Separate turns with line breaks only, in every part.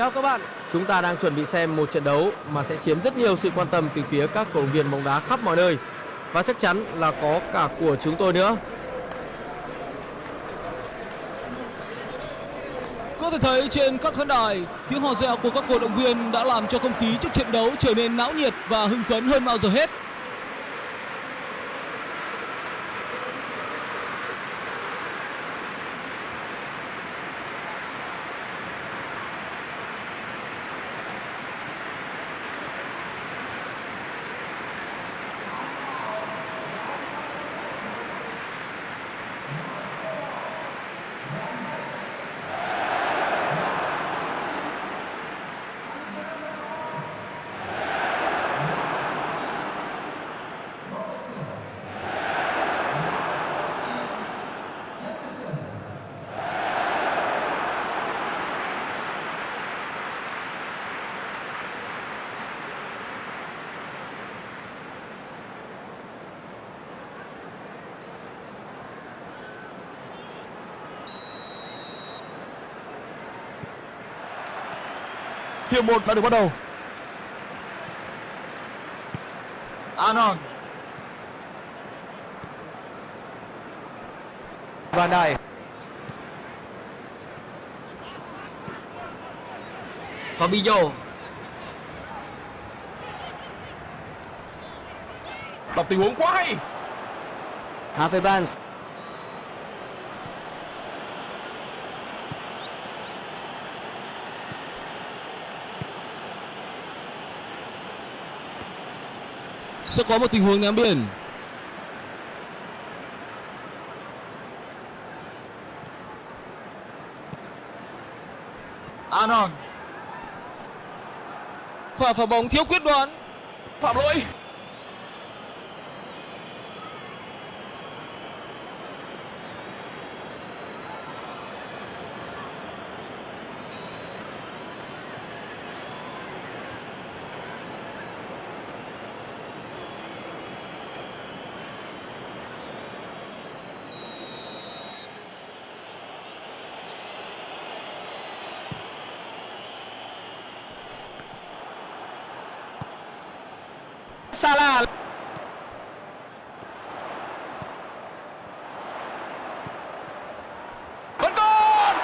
Chào các bạn, chúng ta đang chuẩn bị xem một trận đấu mà sẽ chiếm rất nhiều sự quan tâm từ phía các cổ động viên bóng đá khắp mọi nơi và chắc chắn là có cả của chúng tôi nữa.
Có thể thấy trên các khán đài, tiếng hò reo của các cổ động viên đã làm cho không khí trước trận đấu trở nên náo nhiệt và hưng phấn hơn bao giờ hết.
Hiệp 1 đã được bắt đầu.
Anon,
Van Dijk,
Fabinho,
Đọc tình huống quá hay.
Harvey
sẽ có một tình huống ném biển. Anon, pha phá bóng thiếu quyết đoán.
Phạm lỗi.
Salah,
Vẫn còn.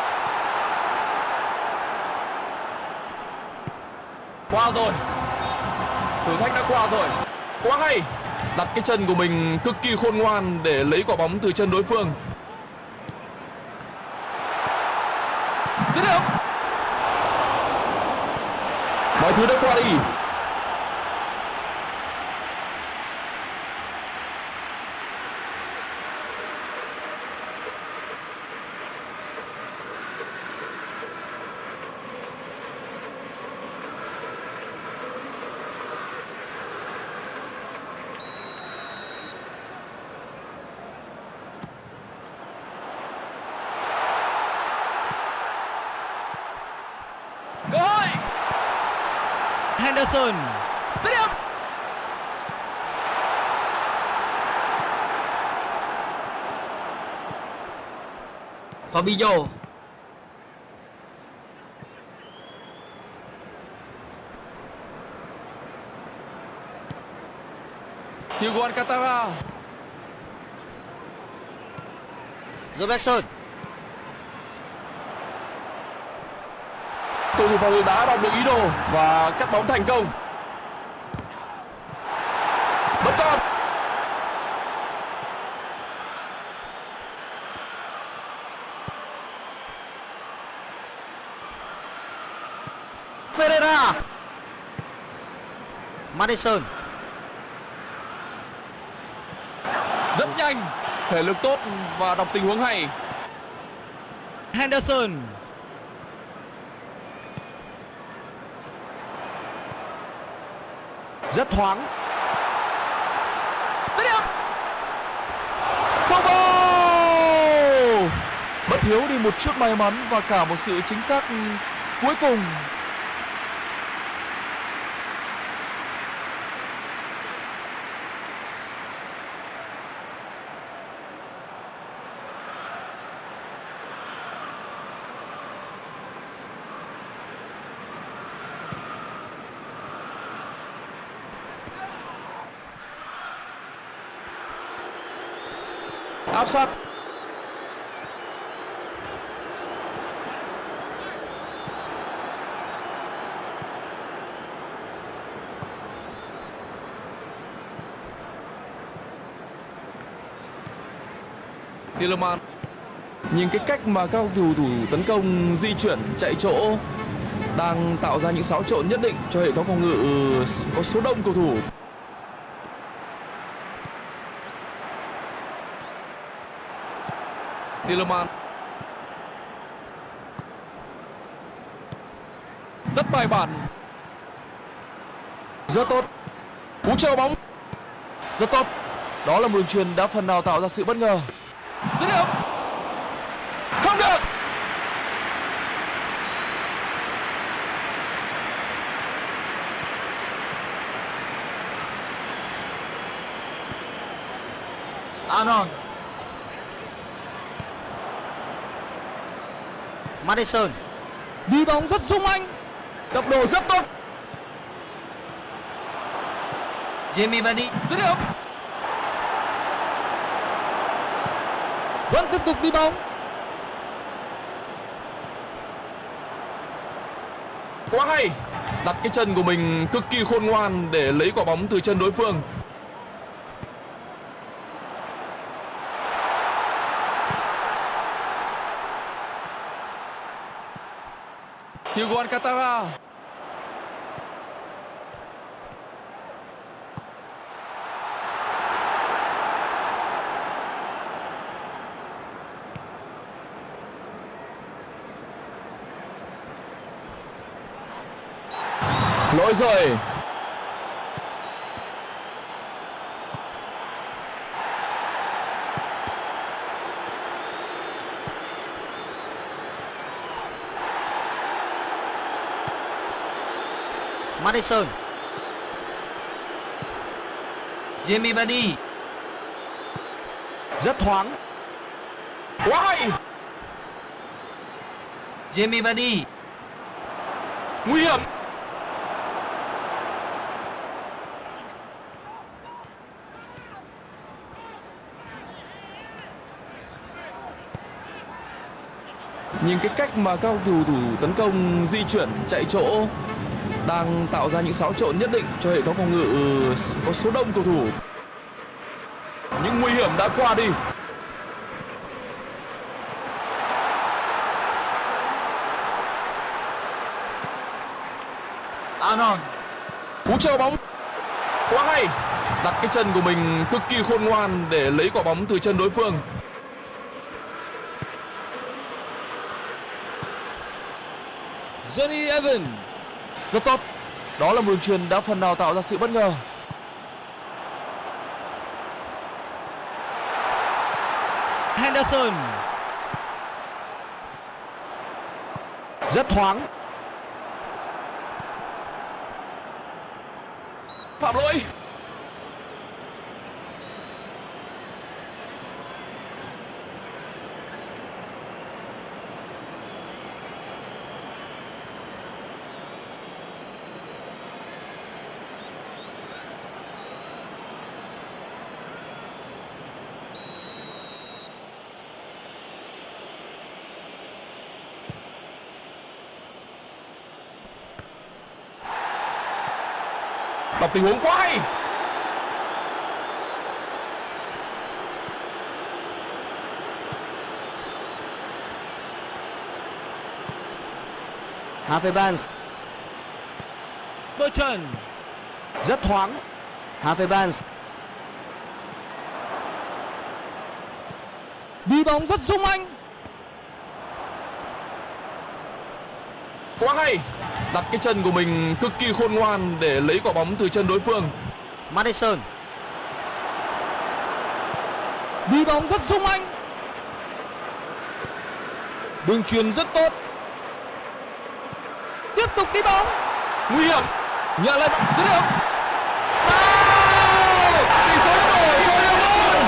Qua rồi. Thử thách đã qua rồi. Quá hay. Đặt cái chân của mình cực kỳ khôn ngoan để lấy quả bóng từ chân đối phương. Dứt điểm. Mọi thứ đã qua đi. Cơ hội.
Henderson,
Dứt điểm.
Fabinho,
Thiago Alcantara.
Robertson,
Cầu thủ phòng ngự đã đọc được ý đồ và cắt bóng thành công. Vẫn còn.
Pereira, Madison,
Rất nhanh, thể lực tốt và đọc tình huống hay.
Henderson,
rất thoáng,
điểm. Bất hiếu đi một chút may mắn và cả một sự chính xác cuối cùng áp sát Tielemans Nhìn cái cách mà các cầu thủ tấn công, di chuyển, chạy chỗ, đang tạo ra những xáo trộn nhất định cho hệ thống phòng ngự ờ, có số đông cầu thủ. Tillerman. Rất bài bản. Rất tốt. Cú treo bóng. Rất tốt. Đó là một đường truyền đã phần nào tạo ra sự bất ngờ. Dứt điểm. Không được.
Anon
Madison
đi bóng rất sung anh.
Tốc độ rất tốt. Jamie Vardy
dứt điểm. Vẫn tiếp tục đi bóng.
Quá hay. Đặt cái chân của mình cực kỳ khôn ngoan để lấy quả bóng từ chân đối phương Thiago Alcantara lỗi rồi
Madison Jamie Vardy. Rất thoáng.
Quá hay
Jamie Vardy.
Nguy hiểm. Nhìn cái cách mà các cầu thủ tấn công di chuyển chạy chỗ đang tạo ra những xáo trộn nhất định cho hệ thống phòng ngự có số đông cầu thủ. Những nguy hiểm đã qua đi.
Anon
cú treo bóng. Quá hay. Đặt cái chân của mình cực kỳ khôn ngoan để lấy quả bóng từ chân đối phương.
Johnny Evans
rất tốt. Đó là một đường truyền đã phần nào tạo ra sự bất ngờ.
Henderson.
Rất thoáng.
Phạm lỗi tình huống quá hay.
Harvey Barnes
Bertrand
rất thoáng. Harvey Barnes
đi bóng rất sung anh.
Quá hay đặt cái chân của mình cực kỳ khôn ngoan để lấy quả bóng từ chân đối phương.
Madison
đi bóng rất sung anh. Đường truyền rất tốt. Tiếp tục đi bóng.
Nguy hiểm.
Nhận lại dứt điểm.
Tỷ số đã đổi cho Liverpool.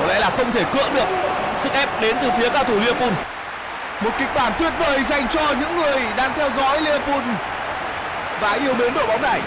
Có lẽ là không thể cưỡng được sức ép đến từ phía cao thủ Liverpool
một kịch bản tuyệt vời dành cho những người đang theo dõi Liverpool và yêu mến đội bóng này.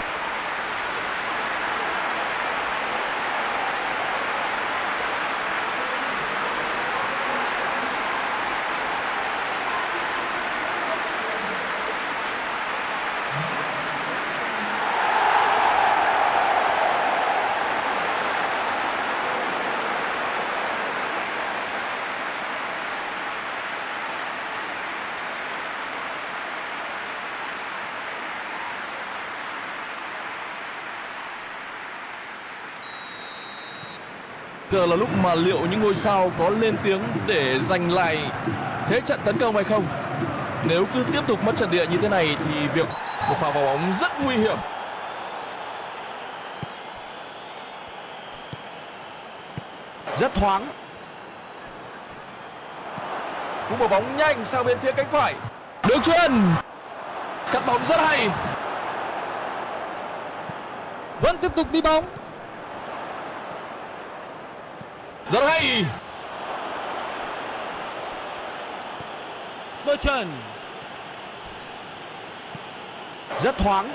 Giờ là lúc mà liệu những ngôi sao có lên tiếng để giành lại thế trận tấn công hay không? Nếu cứ tiếp tục mất trận địa như thế này thì việc một pha vào bóng rất nguy hiểm.
Rất thoáng.
Cú mở bóng nhanh sang bên phía cánh phải. Đường chuyền. Cắt bóng rất hay.
Vẫn tiếp tục đi bóng.
Rất hay.
Bertrand.
Rất thoáng.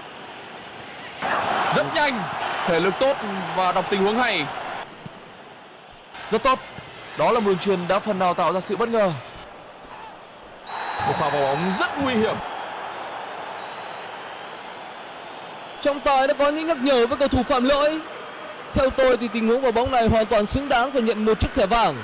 Rất nhanh. Thể lực tốt và đọc tình huống hay. Rất tốt. Đó là một đường truyền đã phần nào tạo ra sự bất ngờ. Một pha vào bóng rất nguy hiểm.
Trọng tài đã có những nhắc nhở với cầu thủ phạm lỗi. Theo tôi thì tình huống vào bóng này hoàn toàn xứng đáng phải nhận một chiếc thẻ vàng.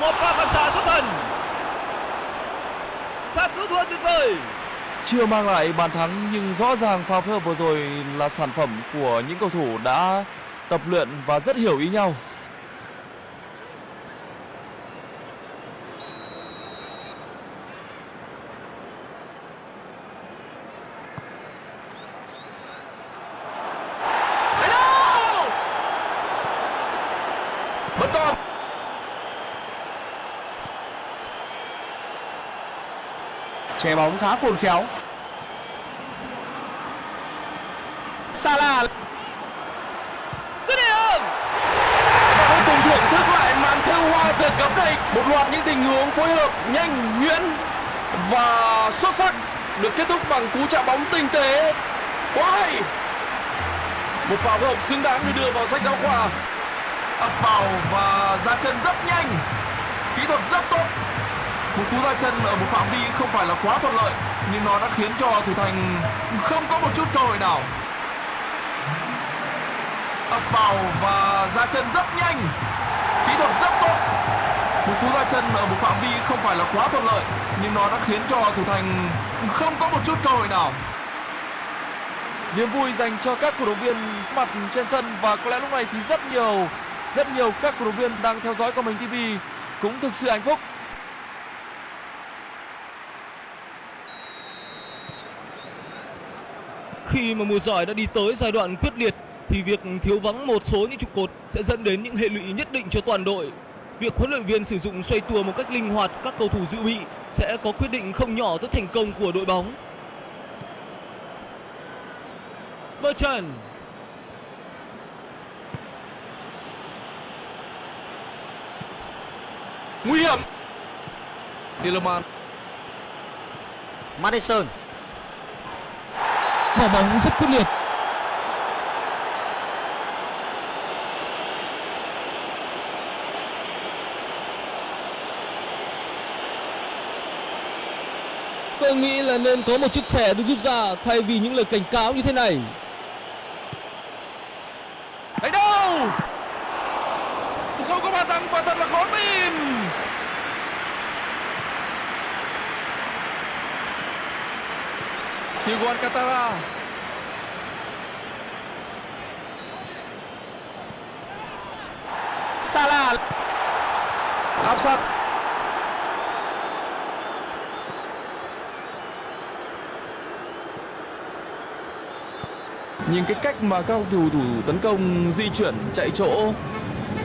Một pha phản xạ xuất thần. Pha cứu thua tuyệt vời.
Chưa mang lại bàn thắng nhưng rõ ràng pha phối hợp vừa rồi là sản phẩm của những cầu thủ đã tập luyện và rất hiểu ý nhau. Đấy đâu! Vẫn còn
Che bóng khá khôn khéo. Salah.
Dứt điểm.
Và cuối cùng thưởng thức lại màn thêu hoa giật gấp này một loạt những tình huống phối hợp nhanh nhuyễn và xuất sắc được kết thúc bằng cú chạm bóng tinh tế. Quá hay. Một pha phối hợp xứng đáng được đưa vào sách giáo khoa. Ập vào và ra chân rất nhanh. Kỹ thuật rất tốt một cú ra chân ở một phạm vi không phải là quá thuận lợi, nhưng nó đã khiến cho thủ thành không có một chút cơ hội nào. Ập vào và ra chân rất nhanh, kỹ thuật rất tốt. Một cú ra chân ở một phạm vi không phải là quá thuận lợi, nhưng nó đã khiến cho thủ thành không có một chút cơ hội nào. Niềm vui dành cho các cổ động viên mặt trên sân và có lẽ lúc này thì rất nhiều rất nhiều các cổ động viên đang theo dõi qua mình TV cũng thực sự hạnh phúc.
Khi mà mùa giải đã đi tới giai đoạn quyết liệt thì việc thiếu vắng một số những trụ cột sẽ dẫn đến những hệ lụy nhất định cho toàn đội. Việc huấn luyện viên sử dụng xoay tua một cách linh hoạt các cầu thủ dự bị sẽ có quyết định không nhỏ tới thành công của đội bóng. Bertrand
nguy hiểm Tielemans
Madison
bỏ bóng rất quyết liệt. Tôi nghĩ là nên có một chiếc thẻ được rút ra thay vì những lời cảnh cáo như thế này.
Đấy đâu Không có bàn thắng quả thật là khó tin Thiago Alcantara
Salah
áp sát Nhìn cái cách mà các thủ thủ tấn công di chuyển, chạy chỗ,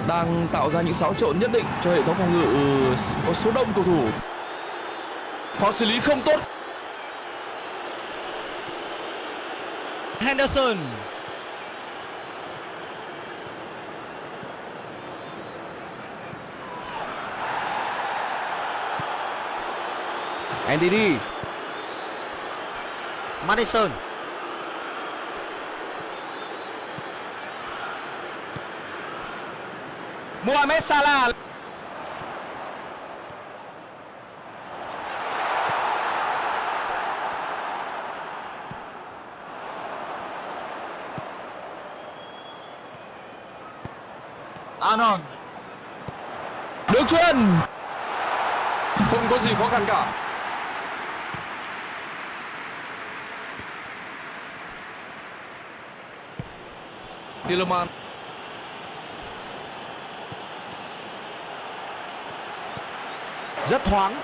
đang tạo ra những xáo trộn nhất định cho hệ thống phòng ngự ờ, có số đông cầu thủ. Pha xử lý không tốt.
Henderson
NDD
Madison.
Mohamed Salah
Arnold
Đường chuyền. Không có gì khó khăn cả. Tillerman
rất thoáng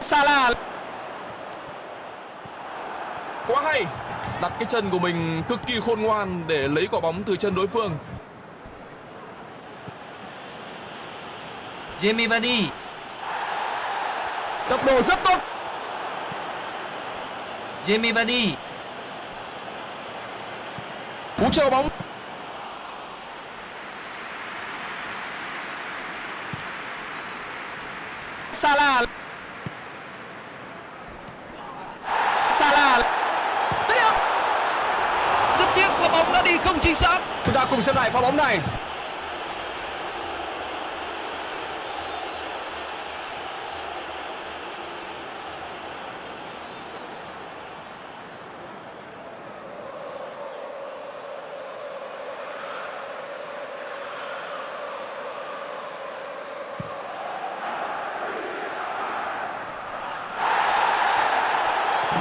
Salah
quá hay. Đặt cái chân của mình cực kỳ khôn ngoan để lấy quả bóng từ chân đối phương.
Jamie Vardy.
Tốc độ rất tốt.
Jamie Vardy.
Cú treo bóng
Salah Salah
Đấy ạ. Rất tiếc là bóng đã đi không chính xác.
chúng ta cùng xem lại pha bóng này.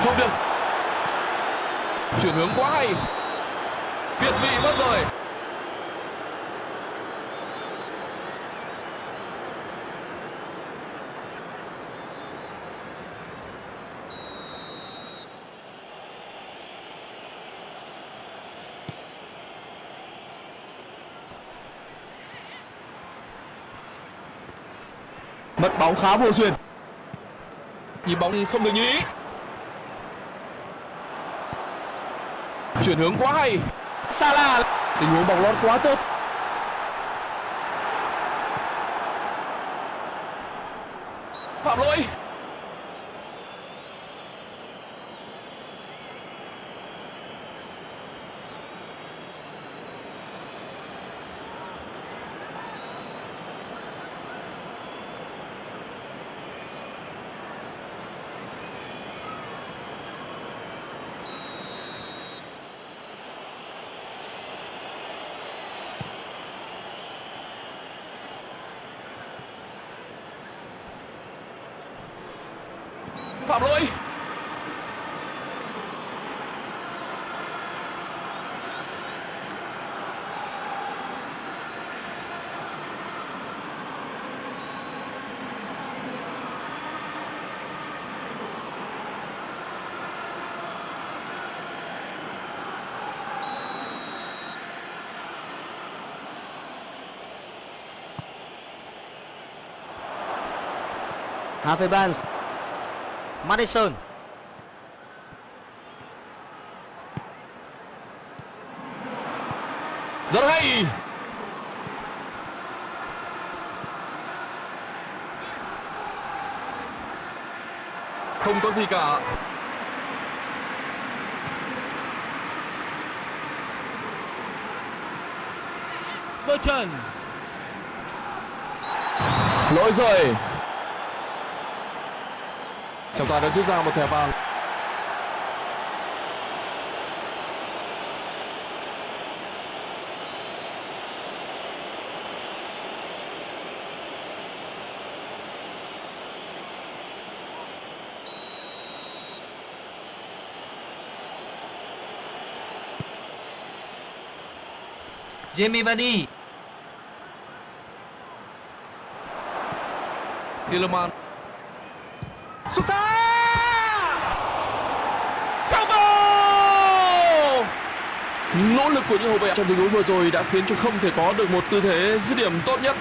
Không được. Chuyển hướng quá hay. Việt vị mất rồi
mất bóng khá vô duyên.
Nhịp bóng không được như ý. Chuyển hướng quá hay.
Salah.
Tình huống bóng lót quá tốt phạm lỗi phạm lỗi
Harvey Barnes Madison.
Rất hay. Không có gì cả.
Bertrand.
lỗi rồi trọng tài đã rút ra một thẻ vàng.
Jamie Vardy.
Tielemans
xuất xa
nỗ lực của những hậu vệ trong tình huống vừa rồi đã khiến cho không thể có được một tư thế dứt điểm tốt nhất.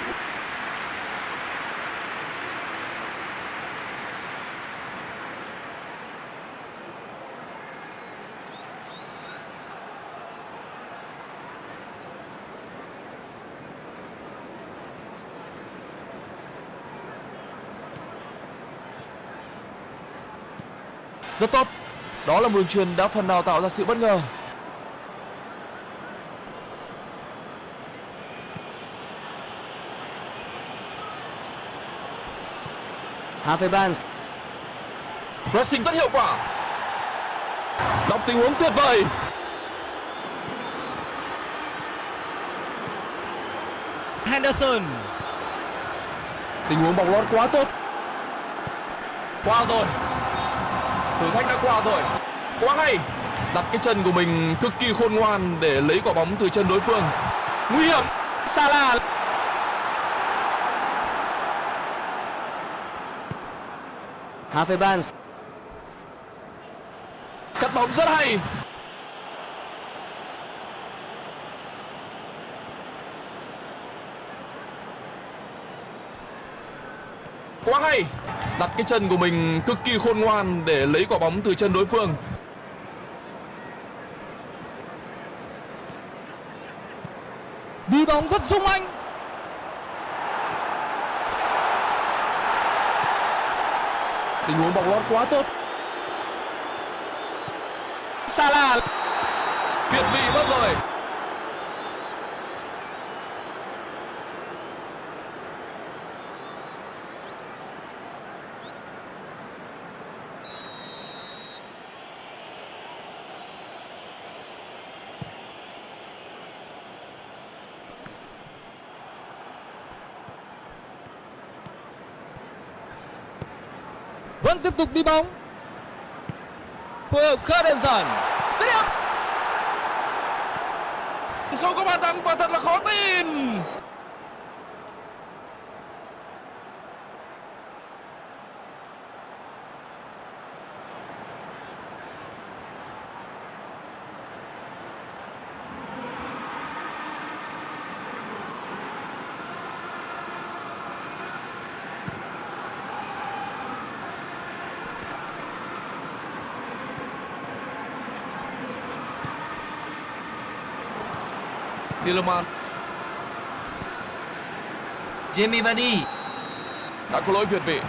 Rất tốt. Đó là một đường truyền đã phần nào tạo ra sự bất ngờ.
Harvey Barnes.
Pressing rất hiệu quả. Đọc tình huống tuyệt vời.
Henderson.
Tình huống bóng lót quá tốt. Qua rồi. Thử thách đã qua rồi. Quá hay. Đặt cái chân của mình cực kỳ khôn ngoan để lấy quả bóng từ chân đối phương. Nguy hiểm. Salah
Harvey Barnes.
cắt bóng rất hay. Quá hay. Đặt cái chân của mình cực kỳ khôn ngoan để lấy quả bóng từ chân đối phương.
Đi bóng rất sung anh
tình huống bóng lót quá tốt. Salah. Tuyệt vị mất rồi.
Vẫn tiếp tục đi bóng. Phối hợp khá đơn giản.
Không có bàn thắng và thật là khó tin. Tielemans
Jamie Vardy.
đã có lỗi việt vị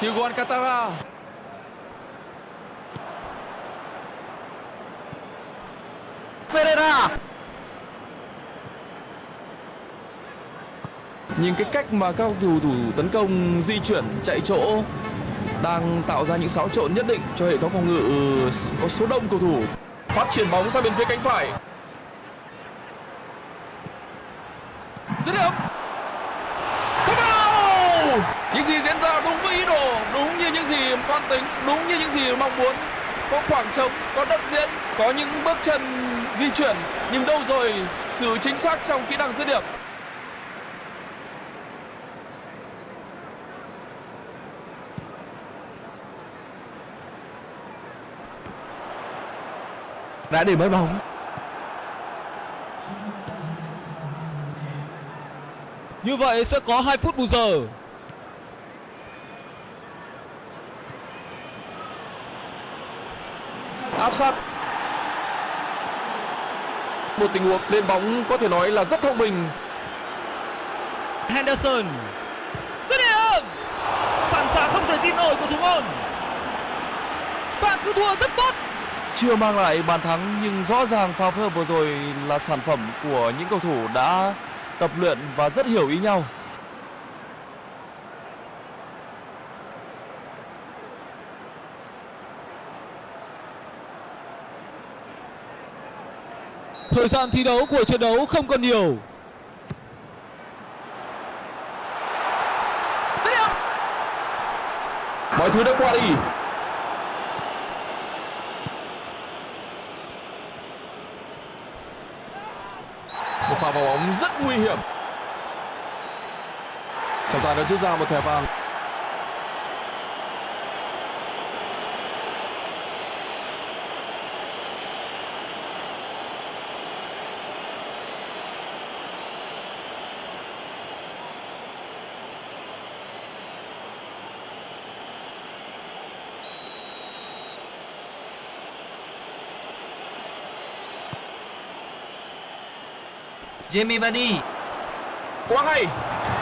Thiago Alcantara
Pereira.
Nhìn cái cách mà các thủ thủ tấn công di chuyển, chạy chỗ, đang tạo ra những xáo trộn nhất định cho hệ thống phòng ngự, có số đông cầu thủ. Phát triển bóng sang bên phía cánh phải. Dứt điểm. Không vào. Những gì diễn ra đúng với ý đồ, đúng như những gì con tính, đúng như những gì mong muốn. Có khoảng trống, có đất diễn có những bước chân di chuyển nhưng đâu rồi sự chính xác trong kỹ năng dứt điểm?
Đã để mất bóng.
Như vậy sẽ có 2 phút bù giờ
áp sát. Một tình huống lên bóng có thể nói là rất thông minh.
Henderson dứt điểm phản xạ không thể tin nổi của thủ môn. Bạn cứ thua rất tốt.
Chưa mang lại bàn thắng nhưng rõ ràng pha phối hợp vừa rồi là sản phẩm của những cầu thủ đã tập luyện và rất hiểu ý nhau
thời gian thi đấu của trận đấu không còn nhiều.
Mọi thứ đã qua đi. Một pha vào bóng rất nguy hiểm. Trọng tài đã rút ra một thẻ vàng
Jamie Vardy.
Quá hay.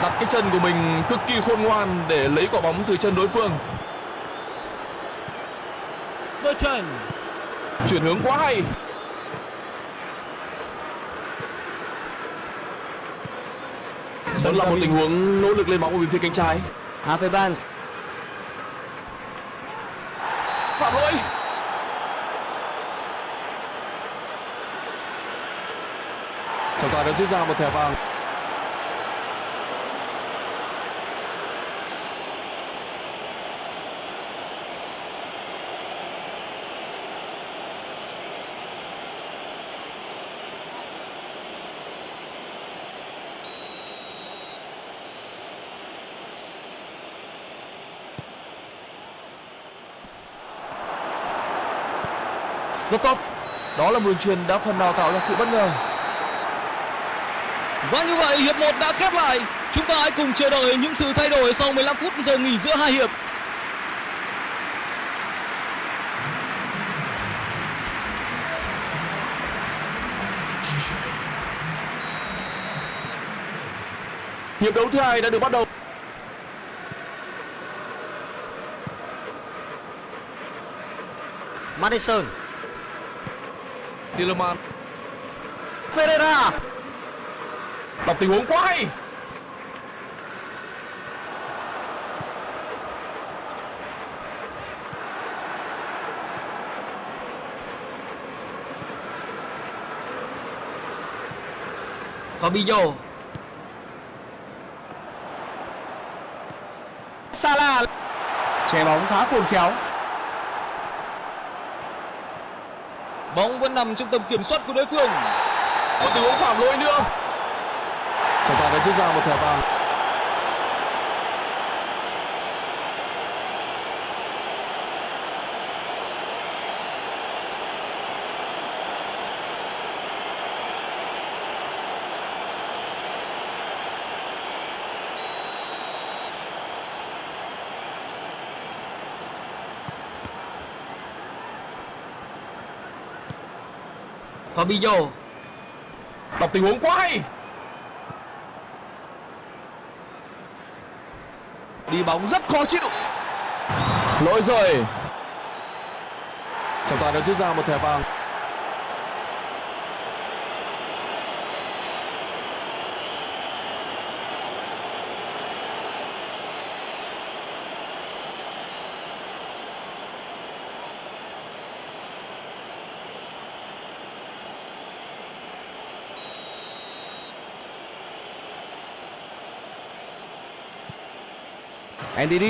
Đặt cái chân của mình cực kỳ khôn ngoan để lấy quả bóng từ chân đối phương.
Merchant
chuyển hướng quá hay. Sẽ là một tình huống nỗ lực lên bóng của bên phía cánh trái. Havertz Trọng rút ra một thẻ vàng. Rất tốt. Đó là một đường truyền đã phần nào tạo ra sự bất ngờ.
Và như vậy hiệp 1 đã khép lại. Chúng ta hãy cùng chờ đợi những sự thay đổi sau 15 phút giờ nghỉ giữa hai hiệp.
Hiệp đấu thứ hai đã được bắt đầu.
Madison.
Tielemans
Pereira.
Đọc tình huống quá hay.
Fabinho. Salah.
Che bóng khá khôn khéo.
Bóng vẫn nằm trong tầm kiểm soát của đối phương.
Một tình huống phạm lỗi nữa. Trọng tài đã rút ra một thẻ vàng.
Fabinho.
Đọc tình huống quá hay.
Đi bóng rất khó chịu.
Lỗi rồi. Trọng tài đã rút ra một thẻ vàng.
NDD.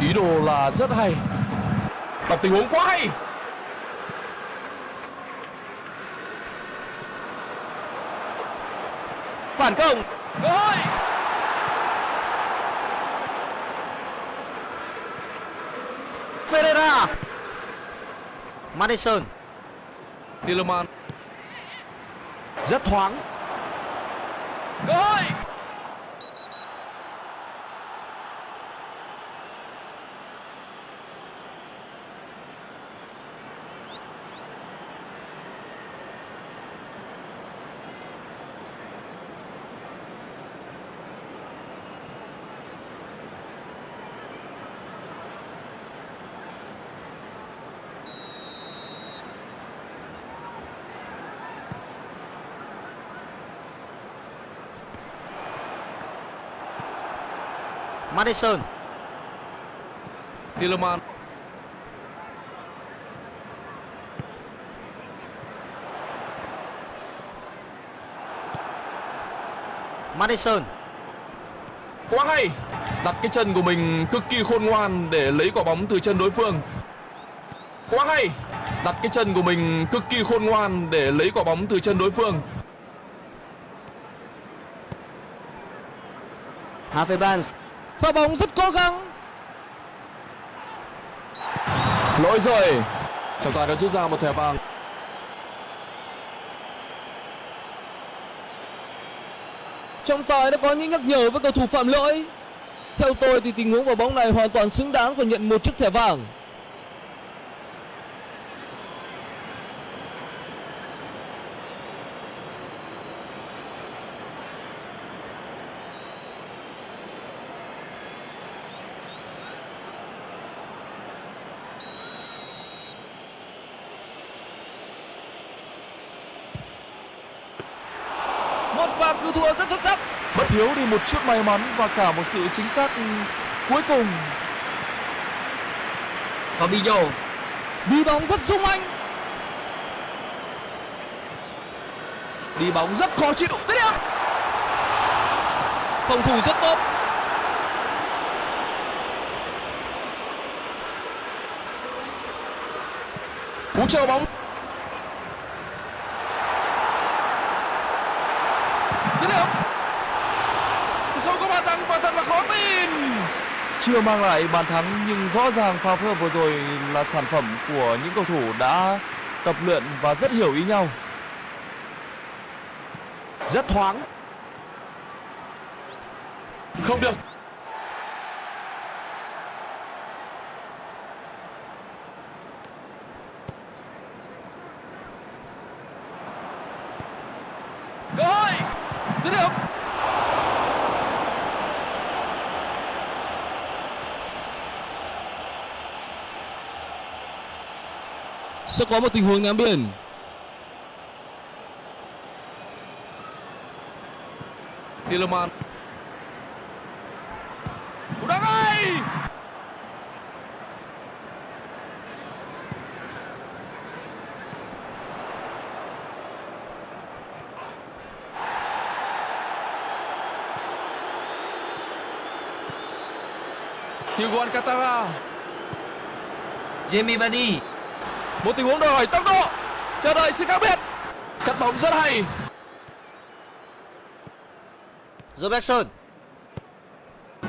Ý đồ là rất hay. Đọc tình huống quá hay.
Phản công.
Cơ hội.
Pereira. Madison.
Tielemans
Rất thoáng.
cơ hội.
Madison.
Tielemans
Madison.
quá hay. Đặt cái chân của mình cực kỳ khôn ngoan để lấy quả bóng từ chân đối phương. Quá hay. Đặt cái chân của mình cực kỳ khôn ngoan để lấy quả bóng từ chân đối phương.
Harvey Barnes.
Pha bóng rất cố gắng.
Lỗi rồi. Trọng tài đã rút ra một thẻ vàng.
Trọng tài đã có những nhắc nhở với cầu thủ phạm lỗi. Theo tôi thì tình huống vào bóng này hoàn toàn xứng đáng và nhận một chiếc thẻ vàng. một và cứu thua rất xuất sắc.
Bất hiếu đi một chút may mắn và cả một sự chính xác cuối cùng.
Fabinho
Đi bóng rất sung anh.
Đi bóng rất khó chịu.
Dứt điểm. Phòng thủ rất tốt.
Cú chờ bóng
Dứt điểm.
không có bàn thắng và thật là khó tin. Chưa mang lại bàn thắng nhưng rõ ràng pha phối hợp vừa rồi là sản phẩm của những cầu thủ đã tập luyện và rất hiểu ý nhau.
Rất thoáng.
Không được.
Cơ hội. Dứt điểm. Sẽ có một tình huống ném biển.
Tielemans. Cú đá ngay. Thiago Alcantara.
Jamie Vardy
Một tình huống đòi hỏi tốc độ. Chờ đợi sự khác biệt. Cắt bóng rất hay.
Robertson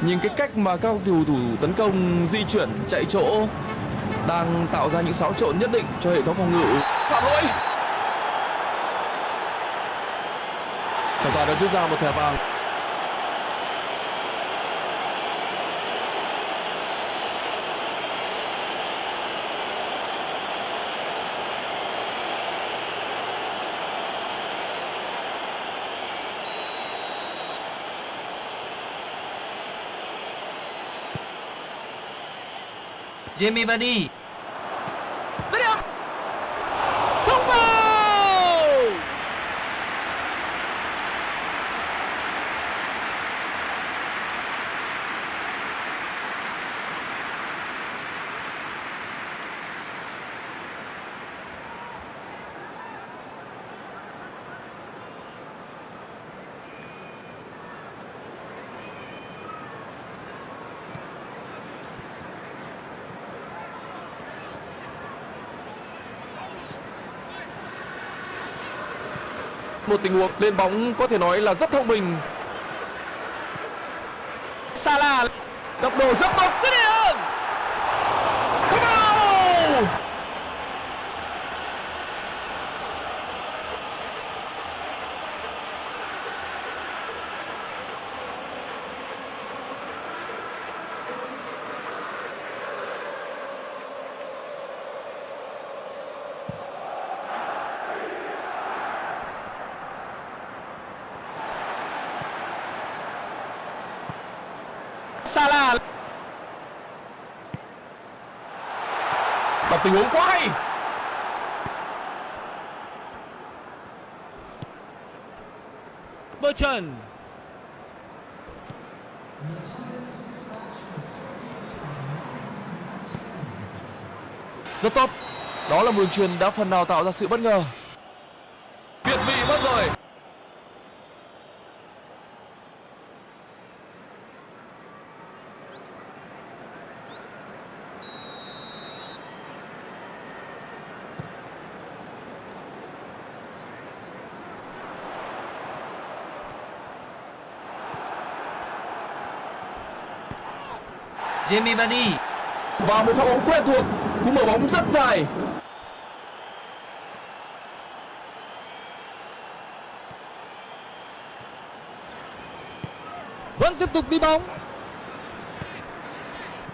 Nhìn cái cách mà các cầu thủ tấn công di chuyển chạy chỗ đang tạo ra những xáo trộn nhất định cho hệ thống phòng ngự. Phạm lỗi. Trọng tài đã rút ra một thẻ vàng.
Jamie Vardy
Dứt điểm. Không vào.
Một tình huống lên bóng có thể nói là rất thông minh.
Salah. Tốc độ rất tốt.
rất điểm.
Không vào.
Salah.
Đọc tình huống quá hay.
Bertrand.
Rất tốt. Đó là một đường truyền đã phần nào tạo ra sự bất ngờ. Việt vị mất rồi.
Jamie Vardy
Và một pha bóng quen thuộc, cú mở bóng rất dài.
Vẫn tiếp tục đi bóng.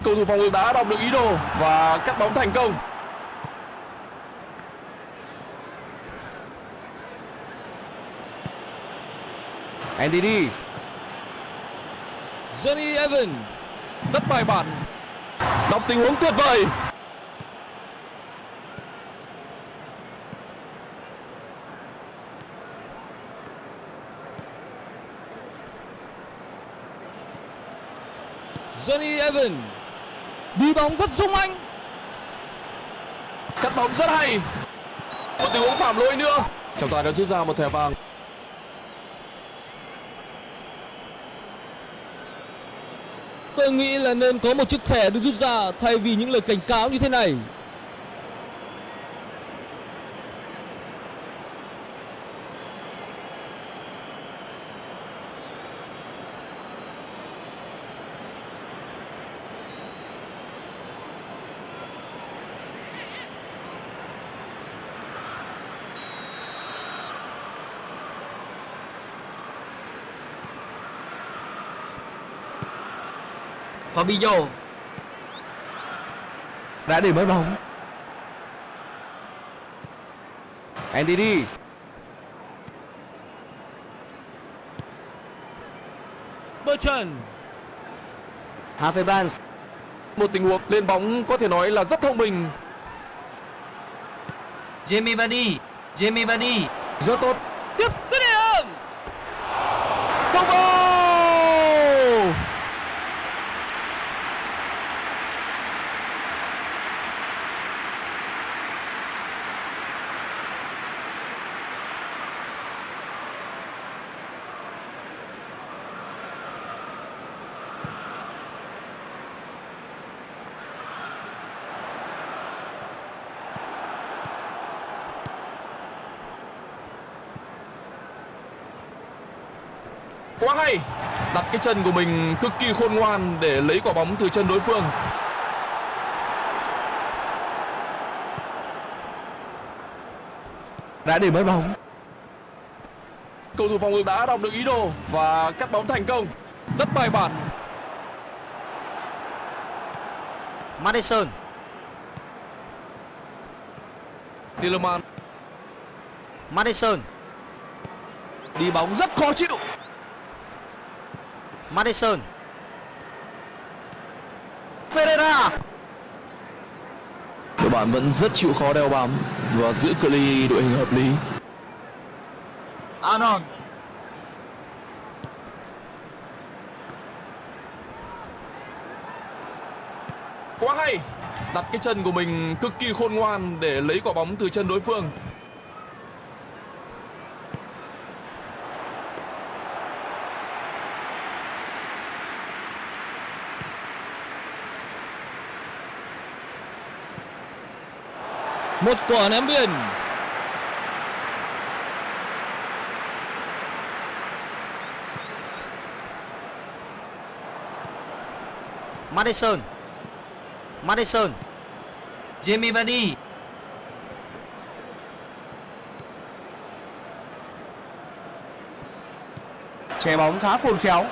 Cầu thủ phòng ngự đã đọc được ý đồ và cắt bóng thành công.
NDD.
Johnny Evans
rất bài bản. Đọc tình huống tuyệt vời.
Johnny Evan đi bóng rất sung anh.
Cắt bóng rất hay. Một tình huống phạm lỗi nữa. Trọng tài đã rút ra một thẻ vàng.
Tôi nghĩ là nên có một chiếc thẻ được rút ra thay vì những lời cảnh cáo như thế này.
Fabinho
đã để mất bóng. Andy
Bertrand
Harvey Barnes.
Một tình huống lên bóng có thể nói là rất thông minh.
Jamie Vardy. Jamie Vardy.
Rất tốt.
Tiếp dứt điểm.
không goal quá hay. Đặt cái chân của mình cực kỳ khôn ngoan để lấy quả bóng từ chân đối phương.
Đã để mất bóng.
Cầu thủ phòng ngự đã đọc được ý đồ và cắt bóng thành công. Rất bài bản.
Madison
Tielemans
Madison
đi bóng rất khó chịu
Madison.
Pereira.
Đội bạn vẫn rất chịu khó đeo bám và giữ cự ly đội hình hợp lý.
Arnold.
Quá hay. Đặt cái chân của mình cực kỳ khôn ngoan để lấy quả bóng từ chân đối phương
Một quả ném biên.
Madison. Madison. Jamie Vardy.
Che bóng khá khôn khéo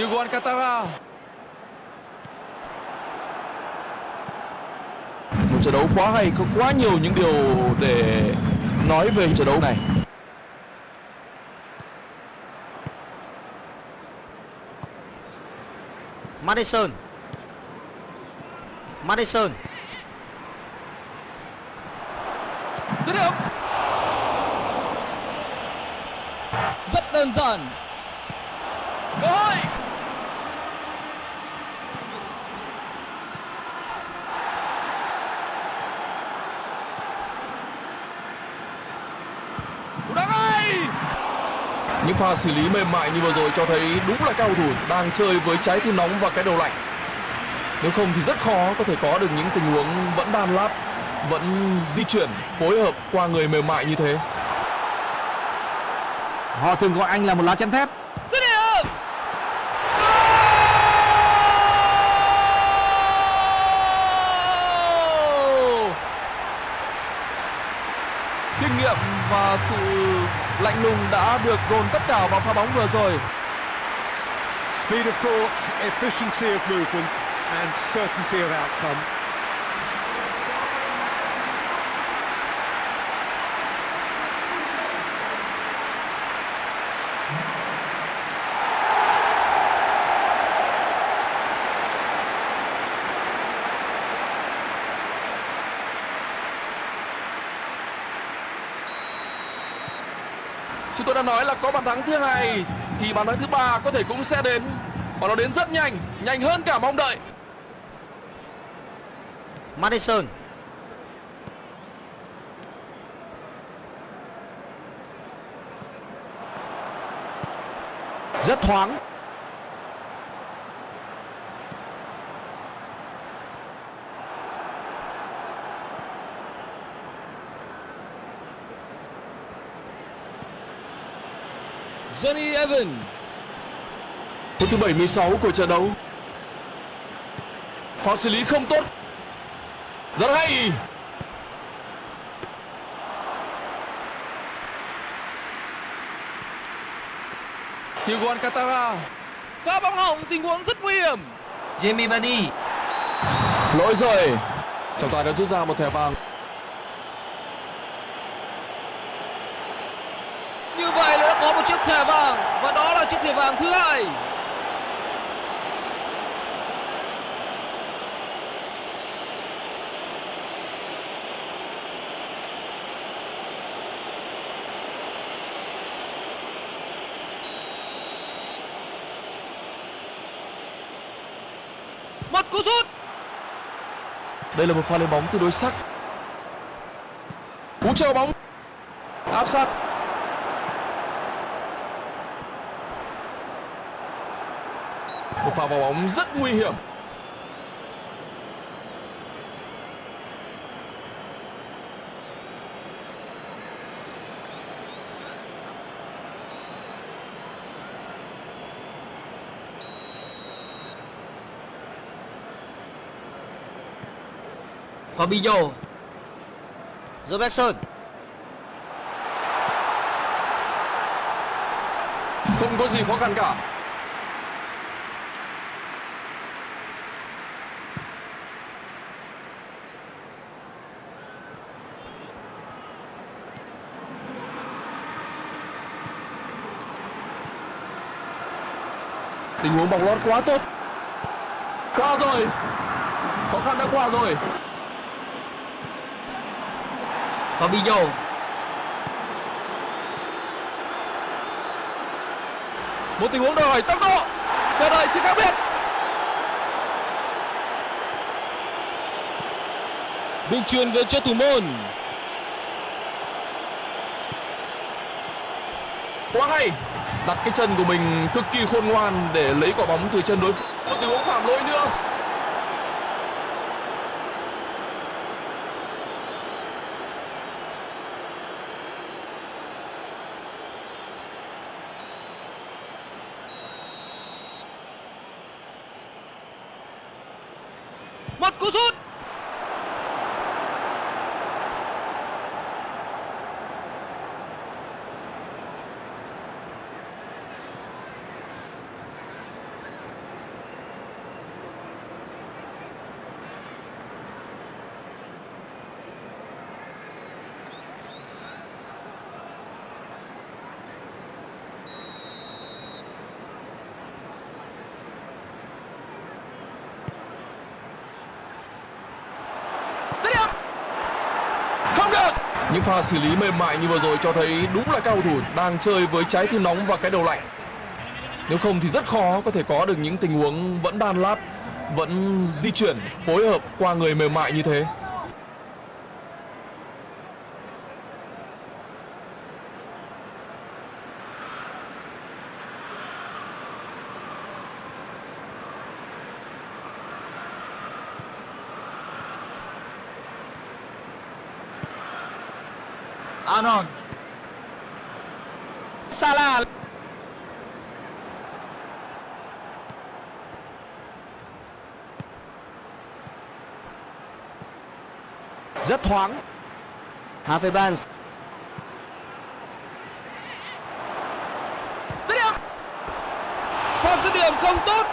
Thiago Alcantara một trận đấu quá hay có quá nhiều những điều để nói về trận đấu này
Madison Madison
Dứt điểm. Rất đơn giản.
cơ hội cú đá ngay những pha xử lý mềm mại như vừa rồi cho thấy đúng là cao thủ đang chơi với trái tim nóng và cái đầu lạnh. Nếu không thì rất khó có thể có được những tình huống vẫn đan lát vẫn di chuyển, phối hợp qua người mềm mại như thế.
Họ thường gọi anh là một lá chắn thép.
Đã được dồn tất cả vào pha bóng vừa rồi
Speed of thought, efficiency of movement and certainty of outcome.
Nói là có bàn thắng thứ hai thì bàn thắng thứ ba có thể cũng sẽ đến và nó đến rất nhanh, nhanh hơn cả mong đợi.
Madison
Rất thoáng.
Johnny Evans
Phút thứ 76 của trận đấu. Pha xử lý không tốt. Rất hay. Thiago Alcantara.
pha bóng hỏng tình huống rất nguy hiểm
Jamie Vardy
Lỗi rồi. Trọng tài đã rút ra một thẻ vàng.
như vậy là đã có một chiếc thẻ vàng và đó là chiếc thẻ vàng thứ hai một cú sút
Đây là một pha lên bóng tương đối sắc. Cú treo bóng. Áp sát. Một pha vào bóng rất nguy hiểm.
Fabinho Robertson
Không có gì khó khăn cả. Tình huống bóng lót quá tốt. Qua rồi. Khó khăn đã qua rồi.
Fabinho
Một tình huống đòi hỏi tốc độ. Chờ đợi sự khác biệt.
đường truyền về cho thủ môn
quá hay đặt cái chân của mình cực kỳ khôn ngoan để lấy quả bóng từ chân đối phương. Một tình huống phạm lỗi nữa.
Một cú sút
không được những pha xử lý mềm mại như vừa rồi cho thấy đúng là cao thủ đang chơi với trái tim nóng và cái đầu lạnh. Nếu không thì rất khó có thể có được những tình huống vẫn đan lát, vẫn di chuyển, phối hợp qua người mềm mại như thế
Arnold Salah
rất thoáng.
Harvey Barnes
dứt điểm. Pha dứt điểm không tốt.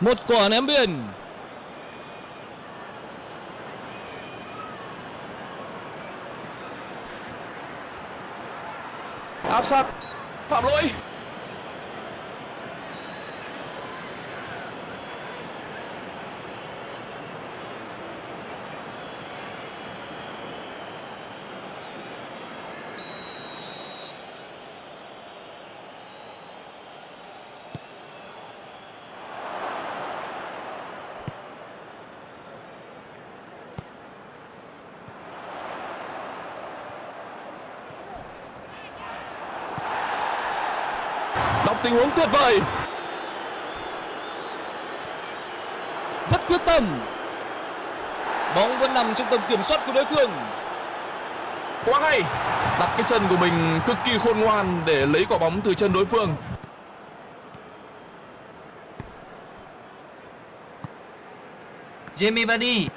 Một quả ném biên.
áp sát phạm lỗi tình huống tuyệt vời
Rất quyết tâm. Bóng vẫn nằm trong tầm kiểm soát của đối phương.
quá hay đặt cái chân của mình cực kỳ khôn ngoan để lấy quả bóng từ chân đối phương
Jamie Vardy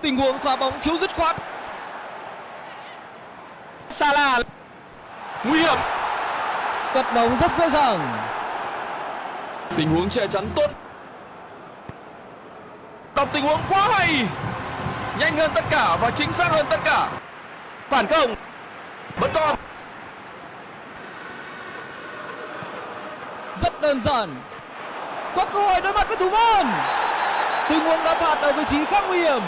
Tình huống phá bóng thiếu dứt khoát.
Salah
nguy hiểm
Cắt bóng rất dễ dàng.
tình huống che chắn tốt đọc tình huống quá hay nhanh hơn tất cả và chính xác hơn tất cả phản công vẫn còn
Rất đơn giản. Có cơ hội đối mặt với thủ môn. Tình huống đá phạt ở vị trí khá nguy hiểm.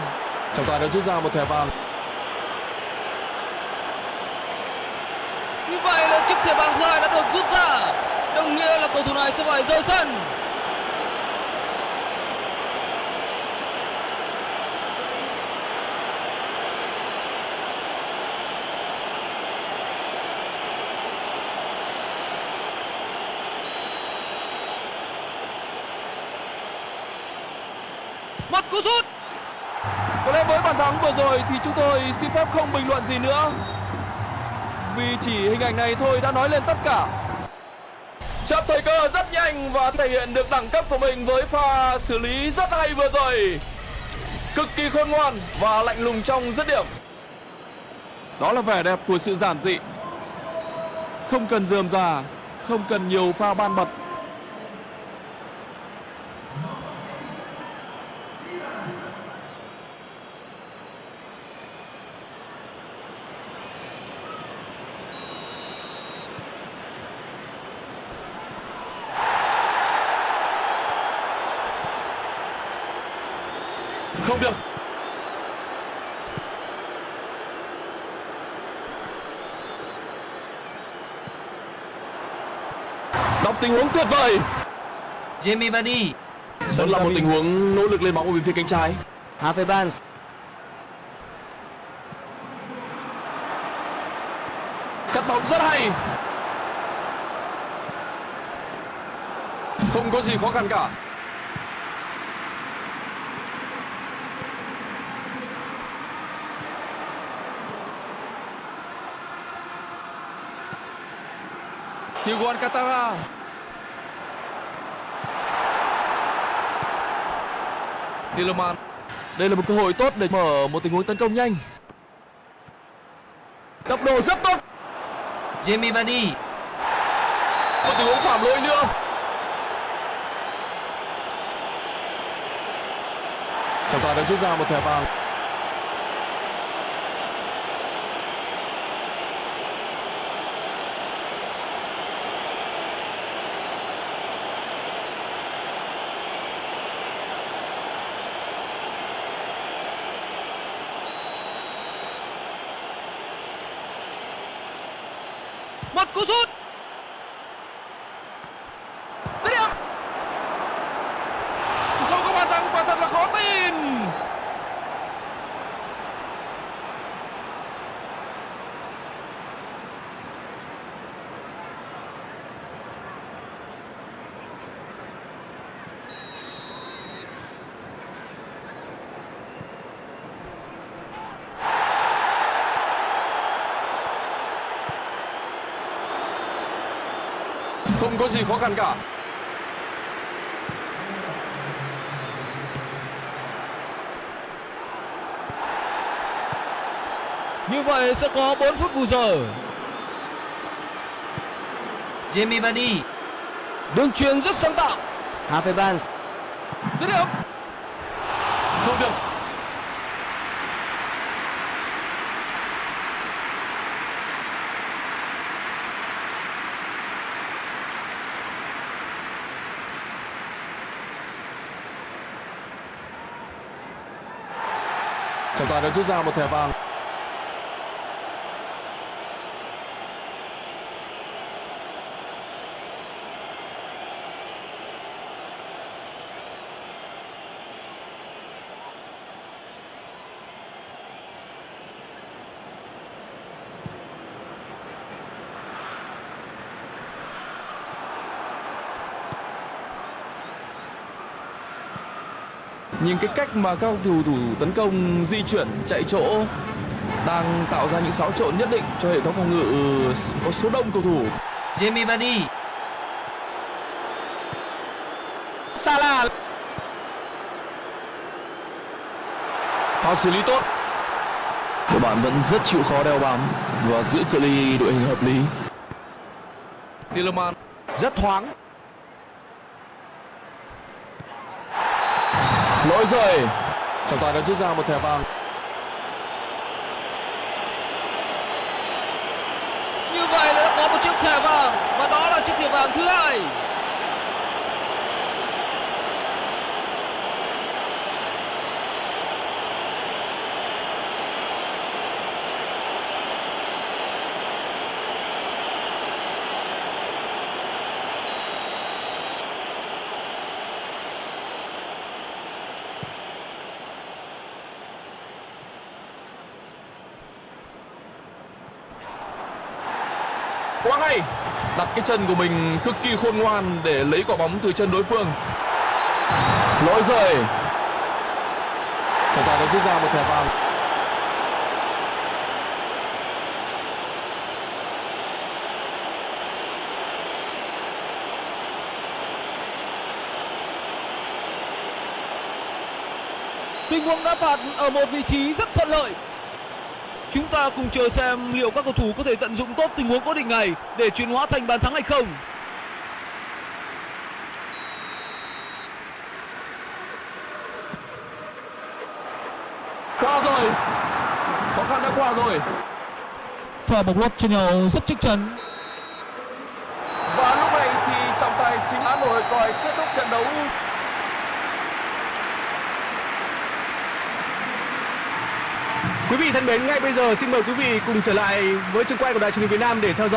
trọng tài đã rút ra một thẻ vàng
Như vậy là chiếc thẻ vàng thứ hai đã được rút ra. Đồng nghĩa là cầu thủ này sẽ phải rời sân. Một cú sút.
Có lẽ với bàn thắng vừa rồi thì chúng tôi xin phép không bình luận gì nữa vì chỉ hình ảnh này thôi đã nói lên tất cả. Chấp thời cơ rất nhanh và thể hiện được đẳng cấp của mình với pha xử lý rất hay vừa rồi. Cực kỳ khôn ngoan và lạnh lùng trong dứt điểm. Đó là vẻ đẹp của sự giản dị. Không cần dườm già, không cần nhiều pha ban bật Không được Đọc tình huống tuyệt vời.
Jamie Vardy.
Vẫn là một tình huống nỗ lực lên bóng ở bên phía cánh trái.
Harvey Barnes.
Cắt bóng rất hay. Không có gì khó khăn cả. Thiago Alcantara Tielemans Đây là một cơ hội tốt để mở một tình huống tấn công nhanh. Tốc độ rất tốt.
Jamie Vardy.
Một tình huống phạm lỗi nữa. Trọng tài đã rút ra một thẻ vàng
Một cú sút. Dứt điểm.
không có bàn thắng quả thật là khó tin không có gì khó khăn cả
Như vậy sẽ có 4 phút bù giờ.
Jamie Vardy
Đường truyền rất sáng tạo.
Harvey Barnes
Dứt điểm.
Không được và đã rút ra một thẻ vàng. Nhìn cái cách mà các cầu thủ thủ tấn công di chuyển chạy chỗ đang tạo ra những xáo trộn nhất định cho hệ thống phòng ngự có số đông cầu thủ.
Jamie Vardy Salah
Pha xử lý tốt. Đội bạn vẫn rất chịu khó đeo bám và giữ cự ly đội hình hợp lý. Tielemans
rất thoáng
lỗi rời, Trọng tài đã rút ra một thẻ vàng.
Như vậy là đã có một chiếc thẻ vàng và đó là chiếc thẻ vàng thứ hai.
Quá hay. Đặt cái chân của mình cực kỳ khôn ngoan để lấy quả bóng từ chân đối phương. Lỗi rời Trọng tài đã rút ra một thẻ vàng.
Tình huống đá phạt ở một vị trí rất thuận lợi. Chúng ta cùng chờ xem liệu các cầu thủ có thể tận dụng tốt tình huống cố định này để chuyển hóa thành bàn thắng hay không.
Qua rồi. Khó khăn đã qua rồi.
Pha bóng lót cho nhau rất chắc chắn.
Và lúc này thì trọng tài chính án nổi còi kết thúc trận đấu.
Quý vị thân mến, ngay bây giờ xin mời quý vị cùng trở lại với trường quay của đài truyền hình Việt Nam để theo dõi